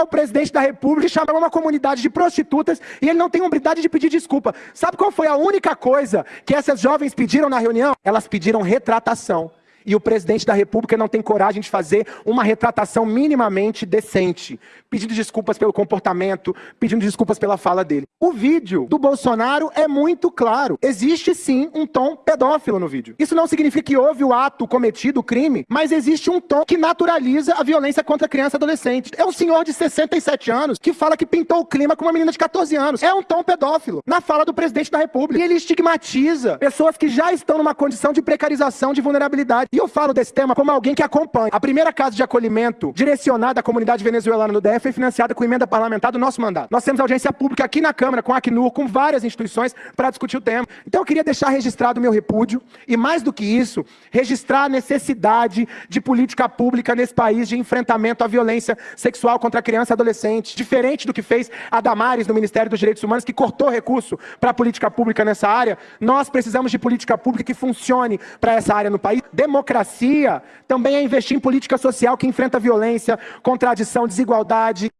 o presidente da república chamar uma comunidade de prostitutas e ele não tem hombridade de pedir desculpa. Sabe qual foi a única coisa que essas jovens pediram na reunião? Elas pediram retratação e o presidente da República não tem coragem de fazer uma retratação minimamente decente, pedindo desculpas pelo comportamento, pedindo desculpas pela fala dele. O vídeo do Bolsonaro é muito claro. Existe sim um tom pedófilo no vídeo. Isso não significa que houve o ato cometido, o crime, mas existe um tom que naturaliza a violência contra criança e adolescente. É um senhor de 67 anos que fala que pintou o clima com uma menina de 14 anos. É um tom pedófilo na fala do presidente da República. E ele estigmatiza pessoas que já estão numa condição de precarização, de vulnerabilidade. E eu falo desse tema como alguém que acompanha. A primeira casa de acolhimento direcionada à comunidade venezuelana no DF foi financiada com emenda parlamentar do nosso mandato. Nós temos audiência pública aqui na Câmara, com a Acnur, com várias instituições para discutir o tema. Então eu queria deixar registrado o meu repúdio e, mais do que isso, registrar a necessidade de política pública nesse país de enfrentamento à violência sexual contra criança e adolescente. Diferente do que fez a Damares no Ministério dos Direitos Humanos, que cortou recurso para a política pública nessa área, nós precisamos de política pública que funcione para essa área no país. Democracia democracia também é investir em política social que enfrenta violência, contradição, desigualdade.